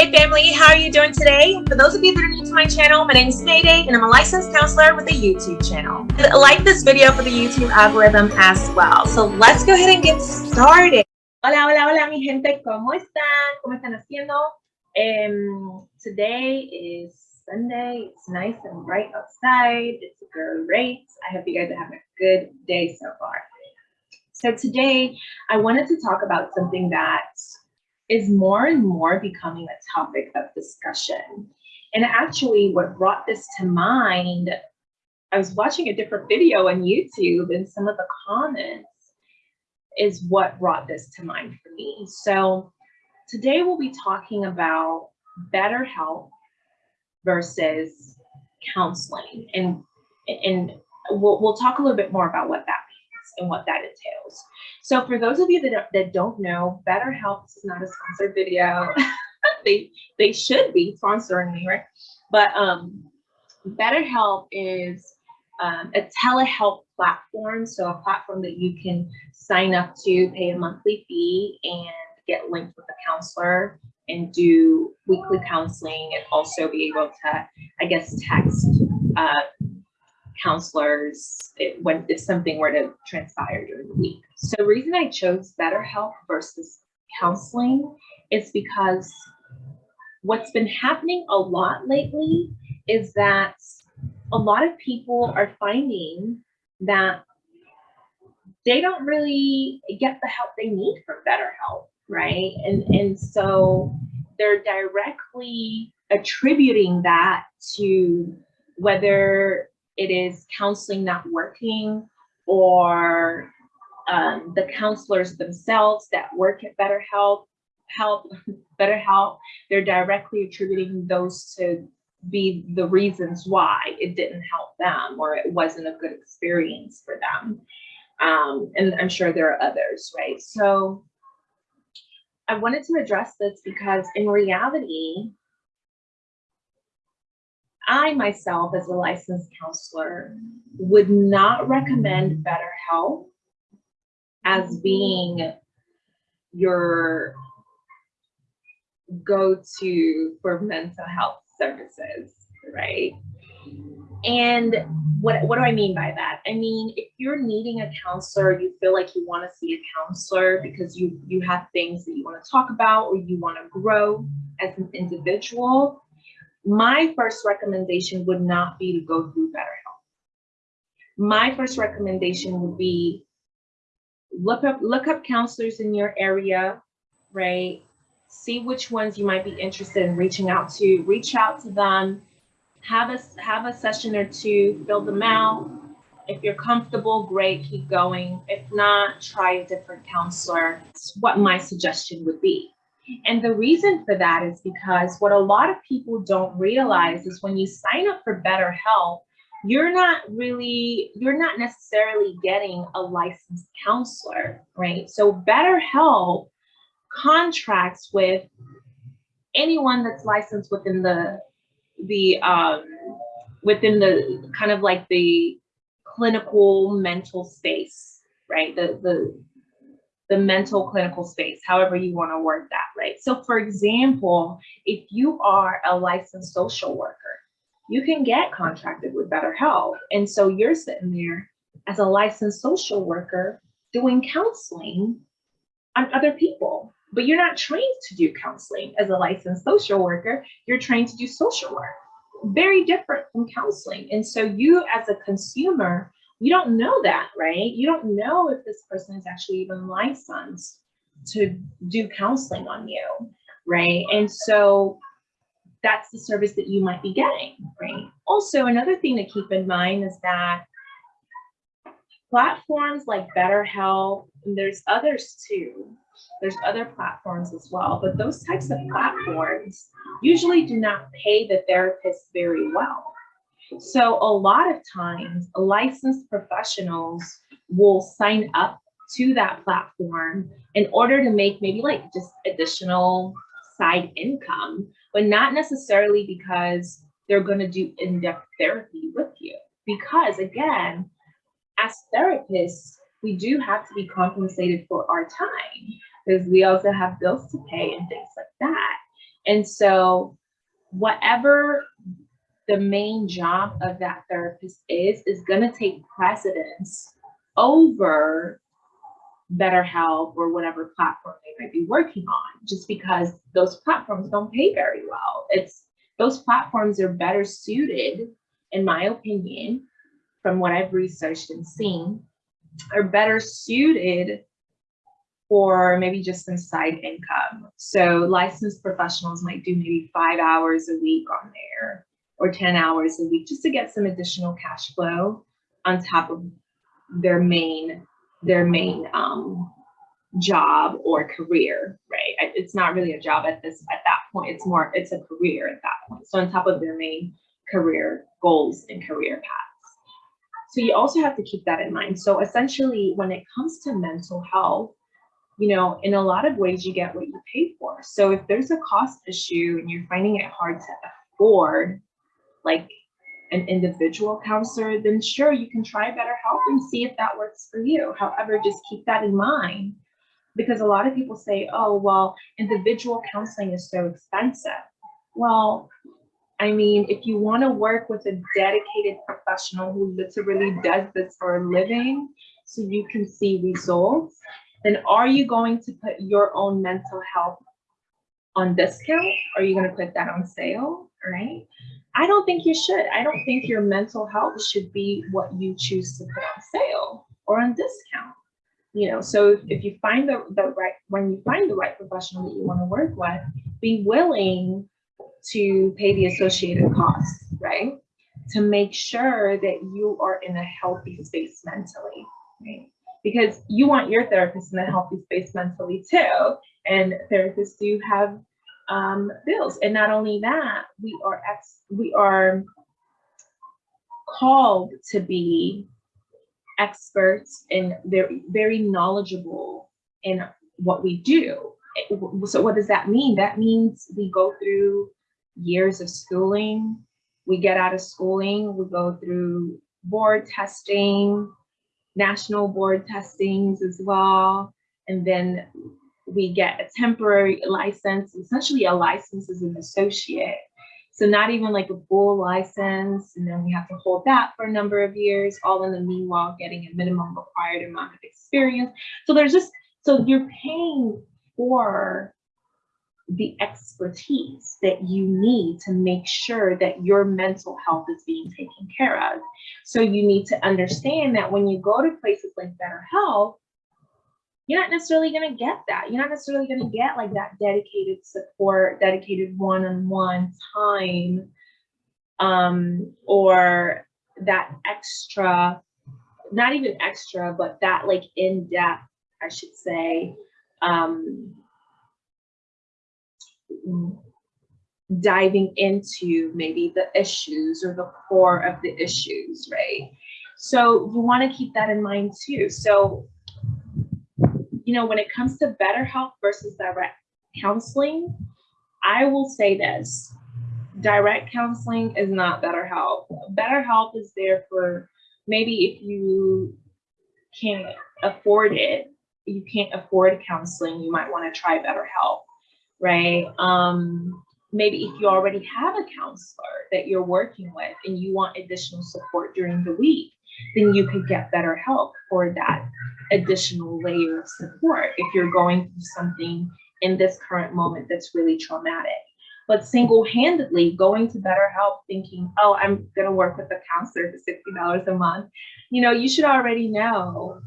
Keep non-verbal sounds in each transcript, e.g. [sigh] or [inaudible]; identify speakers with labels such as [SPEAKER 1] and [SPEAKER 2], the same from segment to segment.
[SPEAKER 1] Mayday family, how are you doing today? For those of you that are new to my channel, my name is Mayday and I'm a licensed counselor with a YouTube channel. Like this video for the YouTube algorithm as well. So let's go ahead and get started. Hola, hola, hola mi gente, ¿cómo están? ¿Cómo están haciendo? Um, today is Sunday. It's nice and bright outside. It's great. I hope you guys are having a good day so far. So today I wanted to talk about something that is more and more becoming a topic of discussion. And actually what brought this to mind, I was watching a different video on YouTube and some of the comments is what brought this to mind for me. So today we'll be talking about better BetterHelp versus counseling and and we'll, we'll talk a little bit more about what that means and what that. So for those of you that, that don't know, BetterHelp is not a sponsored video. [laughs] they they should be sponsoring me, right? But um, BetterHelp is um, a telehealth platform. So a platform that you can sign up to, pay a monthly fee, and get linked with a counselor and do weekly counseling and also be able to, I guess, text uh, counselors it, when if something were to transpire during the week. So the reason I chose BetterHelp versus counseling is because what's been happening a lot lately is that a lot of people are finding that they don't really get the help they need from BetterHelp, right? And and so they're directly attributing that to whether it is counseling not working or um, the counselors themselves that work at BetterHelp, help, [laughs] BetterHelp, they're directly attributing those to be the reasons why it didn't help them or it wasn't a good experience for them. Um, and I'm sure there are others, right? So I wanted to address this because in reality, I myself, as a licensed counselor, would not recommend BetterHelp as being your go-to for mental health services, right? And what, what do I mean by that? I mean, if you're needing a counselor, you feel like you want to see a counselor because you, you have things that you want to talk about or you want to grow as an individual, my first recommendation would not be to go through BetterHelp. My first recommendation would be look up look up counselors in your area, right? See which ones you might be interested in reaching out to. Reach out to them. Have a have a session or two. Fill them out. If you're comfortable, great, keep going. If not, try a different counselor. That's what my suggestion would be. And the reason for that is because what a lot of people don't realize is when you sign up for Better BetterHelp, you're not really, you're not necessarily getting a licensed counselor, right? So Better BetterHelp contracts with anyone that's licensed within the, the, um, within the kind of like the clinical mental space, right? The, the, the mental clinical space, however you want to word that, right? So for example, if you are a licensed social worker, you can get contracted with BetterHelp. And so you're sitting there as a licensed social worker doing counseling on other people, but you're not trained to do counseling as a licensed social worker. You're trained to do social work. Very different from counseling. And so you as a consumer you don't know that, right? You don't know if this person is actually even licensed to do counseling on you, right? And so that's the service that you might be getting, right? Also, another thing to keep in mind is that platforms like BetterHelp, and there's others too, there's other platforms as well, but those types of platforms usually do not pay the therapist very well. So a lot of times licensed professionals will sign up to that platform in order to make maybe like just additional side income, but not necessarily because they're going to do in-depth therapy with you. Because again, as therapists, we do have to be compensated for our time because we also have bills to pay and things like that. And so whatever the main job of that therapist is, is going to take precedence over BetterHelp or whatever platform they might be working on, just because those platforms don't pay very well. It's those platforms are better suited, in my opinion, from what I've researched and seen, are better suited for maybe just some side income. So licensed professionals might do maybe five hours a week on there or 10 hours a week just to get some additional cash flow on top of their main their main um, job or career, right? It's not really a job at this at that point. It's more it's a career at that point. So on top of their main career goals and career paths. So you also have to keep that in mind. So essentially, when it comes to mental health, you know, in a lot of ways, you get what you pay for. So if there's a cost issue and you're finding it hard to afford, like an individual counselor, then sure, you can try BetterHelp and see if that works for you. However, just keep that in mind because a lot of people say, oh, well, individual counseling is so expensive. Well, I mean, if you want to work with a dedicated professional who literally does this for a living so you can see results, then are you going to put your own mental health on discount? Are you going to put that on sale? Right? I don't think you should. I don't think your mental health should be what you choose to put on sale or on discount. You know, so if you find the, the right, when you find the right professional that you want to work with, be willing to pay the associated costs, right? To make sure that you are in a healthy space mentally, right? because you want your therapist in a healthy space mentally too. And therapists do have um, bills. And not only that, we are ex we are called to be experts and very very knowledgeable in what we do. So what does that mean? That means we go through years of schooling, we get out of schooling, we go through board testing, national board testings as well. And then we get a temporary license, essentially a license as an associate. So not even like a full license, and then we have to hold that for a number of years, all in the meanwhile getting a minimum required amount of experience. So there's just, so you're paying for the expertise that you need to make sure that your mental health is being taken care of. So you need to understand that when you go to places like BetterHelp, you're not necessarily going to get that. You're not necessarily going to get like that dedicated support, dedicated one-on-one time, um, or that extra, not even extra, but that like in-depth, I should say, um, diving into maybe the issues or the core of the issues, right? So you want to keep that in mind too. So, you know, when it comes to better BetterHelp versus direct counseling, I will say this direct counseling is not BetterHelp. BetterHelp is there for maybe if you can't afford it, you can't afford counseling, you might want to try better BetterHelp right? Um, maybe if you already have a counselor that you're working with and you want additional support during the week, then you could get BetterHelp for that additional layer of support if you're going through something in this current moment that's really traumatic. But single-handedly going to BetterHelp thinking, oh, I'm gonna work with a counselor for $60 a month, you know, you should already know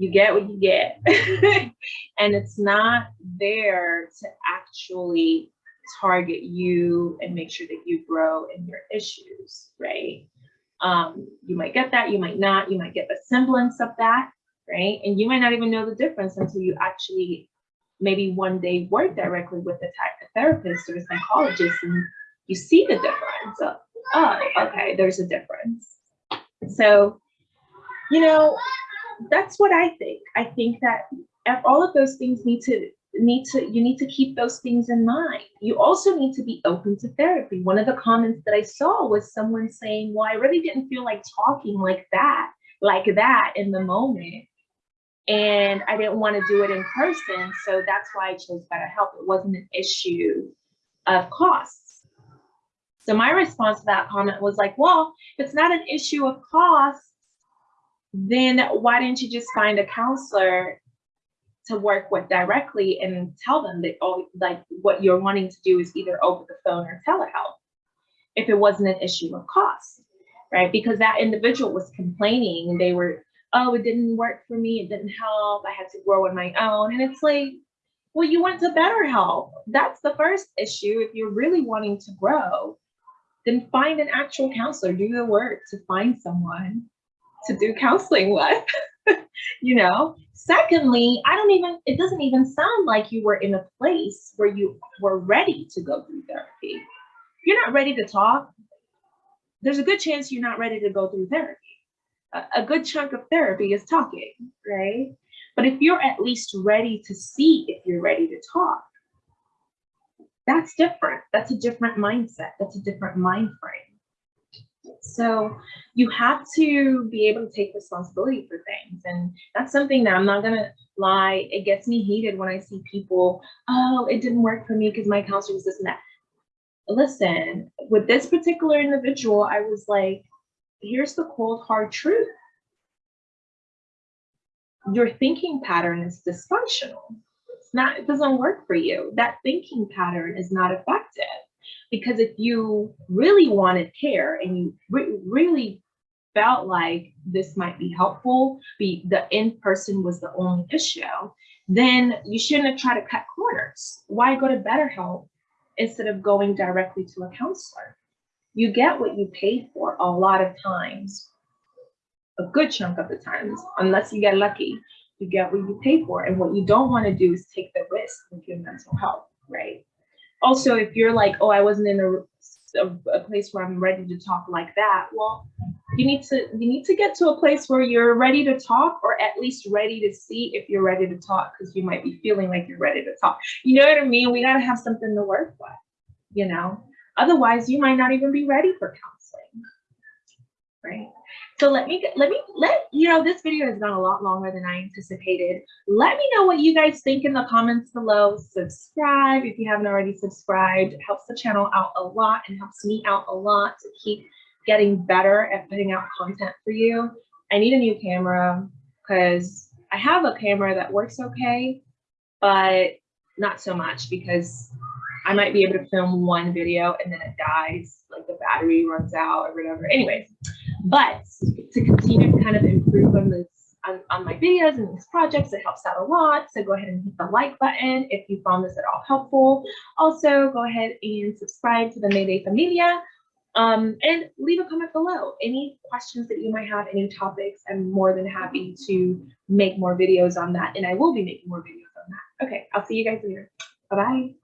[SPEAKER 1] you get what you get. [laughs] and it's not there to actually target you and make sure that you grow in your issues, right? Um, you might get that, you might not, you might get a semblance of that, right? And you might not even know the difference until you actually maybe one day work directly with a therapist or a psychologist and you see the difference. Oh, okay, there's a difference. So, you know, that's what I think. I think that all of those things need to need to you need to keep those things in mind. You also need to be open to therapy. One of the comments that I saw was someone saying, "Well, I really didn't feel like talking like that, like that in the moment." And I didn't want to do it in person. So that's why I chose BetterHelp. It wasn't an issue of costs. So my response to that comment was like, well, if it's not an issue of cost, then why didn't you just find a counselor to work with directly and tell them that, oh, like what you're wanting to do is either over the phone or telehealth if it wasn't an issue of cost, right? Because that individual was complaining and they were, oh, it didn't work for me, it didn't help, I had to grow on my own. And it's like, well, you went to BetterHelp. That's the first issue. If you're really wanting to grow, then find an actual counselor, do the work to find someone to do counseling with, [laughs] you know? Secondly, I don't even, it doesn't even sound like you were in a place where you were ready to go through therapy. You're not ready to talk, there's a good chance you're not ready to go through therapy. A, a good chunk of therapy is talking, right? But if you're at least ready to see if you're ready to talk, that's different. That's a different mindset. That's a different mind frame. So you have to be able to take responsibility for things. And that's something that I'm not going to lie. It gets me heated when I see people, oh, it didn't work for me because my counselor was this and that. Listen, with this particular individual, I was like, here's the cold, hard truth your thinking pattern is dysfunctional. It's not, it doesn't work for you. That thinking pattern is not effective because if you really wanted care and you re really felt like this might be helpful, be the in-person was the only issue, then you shouldn't have tried to cut corners. Why go to BetterHelp instead of going directly to a counselor? You get what you paid for a lot of times a good chunk of the times, unless you get lucky, you get what you pay for. And what you don't want to do is take the risk with your mental health, right? Also, if you're like, oh, I wasn't in a, a, place where I'm ready to talk like that, well, you need to you need to get to a place where you're ready to talk or at least ready to see if you're ready to talk because you might be feeling like you're ready to talk. You know what i mean? We got to have something to work with you know? Otherwise you might not even be ready for counseling right so let me let me let you know this video has gone a lot longer than I anticipated. Let me know what you guys think in the comments below. Subscribe if you haven't already subscribed. It helps the channel out a lot and helps me out a lot to keep getting better at putting out content for you. I need a new camera because I have a camera that works okay, but not so much because I might be able to film one video and then it dies, like the battery runs out or whatever. Anyways, but to continue to kind of improve on this on, on, my videos and these projects, it helps out a lot. So go ahead and hit the like button if you found this at all helpful. Also, go ahead and subscribe to the Mayday Familia um, and leave a comment below. Any questions that you might have, any topics, I'm more than happy to make more videos on that. And I will be making more videos on that. Okay, I'll see you guys later. Bye-bye.